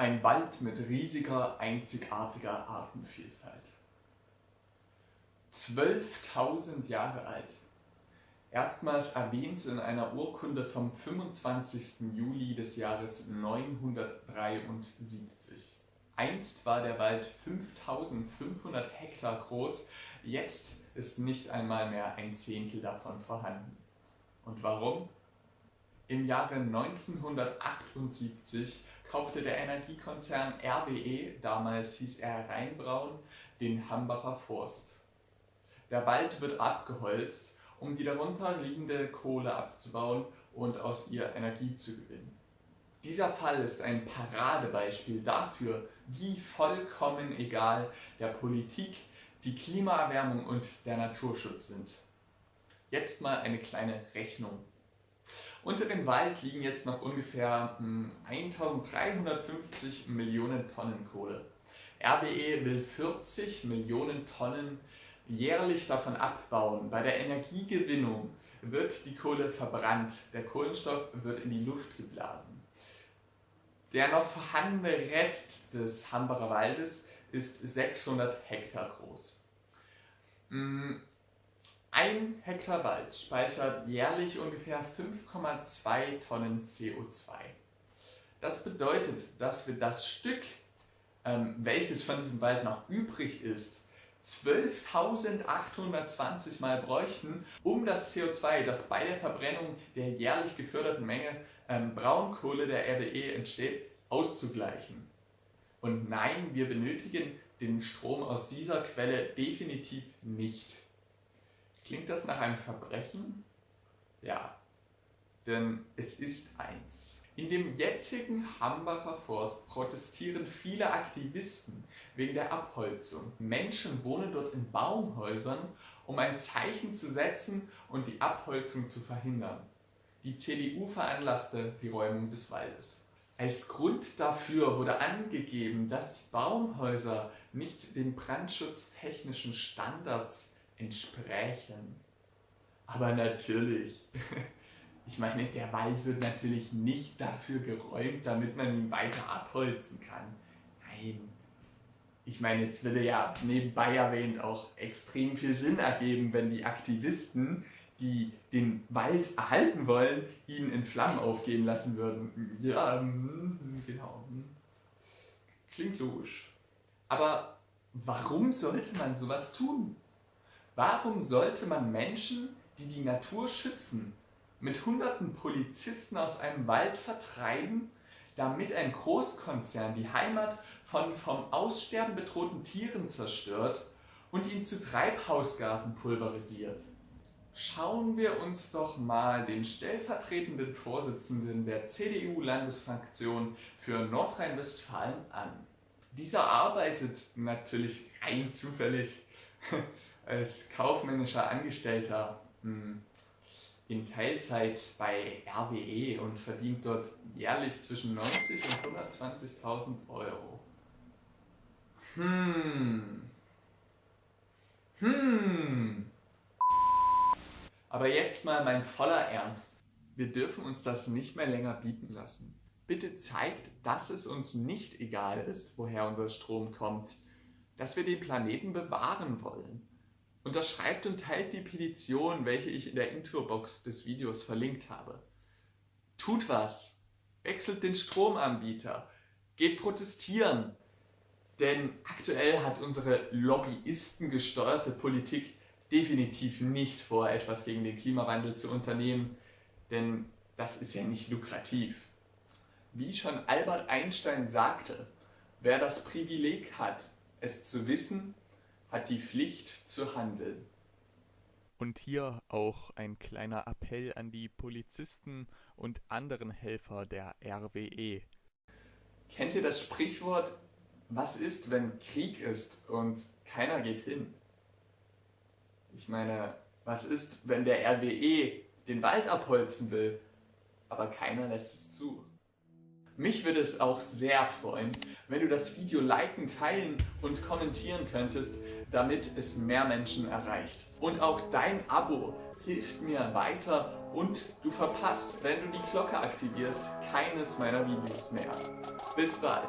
Ein Wald mit riesiger, einzigartiger Artenvielfalt. 12.000 Jahre alt. Erstmals erwähnt in einer Urkunde vom 25. Juli des Jahres 973. Einst war der Wald 5500 Hektar groß, jetzt ist nicht einmal mehr ein Zehntel davon vorhanden. Und warum? Im Jahre 1978 kaufte der Energiekonzern RWE, damals hieß er Rheinbraun, den Hambacher Forst. Der Wald wird abgeholzt, um die darunter liegende Kohle abzubauen und aus ihr Energie zu gewinnen. Dieser Fall ist ein Paradebeispiel dafür, wie vollkommen egal der Politik die Klimaerwärmung und der Naturschutz sind. Jetzt mal eine kleine Rechnung. Unter dem Wald liegen jetzt noch ungefähr 1350 hm, Millionen Tonnen Kohle. RWE will 40 Millionen Tonnen jährlich davon abbauen. Bei der Energiegewinnung wird die Kohle verbrannt, der Kohlenstoff wird in die Luft geblasen. Der noch vorhandene Rest des Hambacher Waldes ist 600 Hektar groß. Ein Hektar Wald speichert jährlich ungefähr 5,2 Tonnen CO2. Das bedeutet, dass wir das Stück, ähm, welches von diesem Wald noch übrig ist, 12.820 Mal bräuchten, um das CO2, das bei der Verbrennung der jährlich geförderten Menge ähm, Braunkohle der RWE entsteht, auszugleichen. Und nein, wir benötigen den Strom aus dieser Quelle definitiv nicht. Klingt das nach einem Verbrechen? Ja, denn es ist eins. In dem jetzigen Hambacher Forst protestieren viele Aktivisten wegen der Abholzung. Menschen wohnen dort in Baumhäusern, um ein Zeichen zu setzen und die Abholzung zu verhindern. Die CDU veranlasste die Räumung des Waldes. Als Grund dafür wurde angegeben, dass Baumhäuser nicht den brandschutztechnischen Standards entsprächen. Aber natürlich, ich meine, der Wald wird natürlich nicht dafür geräumt, damit man ihn weiter abholzen kann. Nein. Ich meine, es würde ja nebenbei erwähnt auch extrem viel Sinn ergeben, wenn die Aktivisten, die den Wald erhalten wollen, ihn in Flammen aufgehen lassen würden. Ja, hm, genau. Hm. Klingt logisch. Aber warum sollte man sowas tun? Warum sollte man Menschen, die die Natur schützen, mit hunderten Polizisten aus einem Wald vertreiben, damit ein Großkonzern die Heimat von vom Aussterben bedrohten Tieren zerstört und ihn zu Treibhausgasen pulverisiert? Schauen wir uns doch mal den stellvertretenden Vorsitzenden der CDU-Landesfraktion für Nordrhein-Westfalen an. Dieser arbeitet natürlich rein zufällig als kaufmännischer Angestellter hm, in Teilzeit bei RWE und verdient dort jährlich zwischen 90 und 120.000 Euro. Hm. Hm. Aber jetzt mal mein voller Ernst. Wir dürfen uns das nicht mehr länger bieten lassen. Bitte zeigt, dass es uns nicht egal ist, woher unser Strom kommt, dass wir den Planeten bewahren wollen. Unterschreibt und teilt die Petition, welche ich in der Introbox des Videos verlinkt habe. Tut was! Wechselt den Stromanbieter! Geht protestieren! Denn aktuell hat unsere lobbyistengesteuerte Politik definitiv nicht vor, etwas gegen den Klimawandel zu unternehmen, denn das ist ja nicht lukrativ. Wie schon Albert Einstein sagte, wer das Privileg hat, es zu wissen, hat die Pflicht zu handeln. Und hier auch ein kleiner Appell an die Polizisten und anderen Helfer der RWE. Kennt ihr das Sprichwort, was ist, wenn Krieg ist und keiner geht hin? Ich meine, was ist, wenn der RWE den Wald abholzen will, aber keiner lässt es zu? Mich würde es auch sehr freuen, wenn du das Video liken, teilen und kommentieren könntest, damit es mehr Menschen erreicht. Und auch dein Abo hilft mir weiter und du verpasst, wenn du die Glocke aktivierst, keines meiner Videos mehr. Bis bald!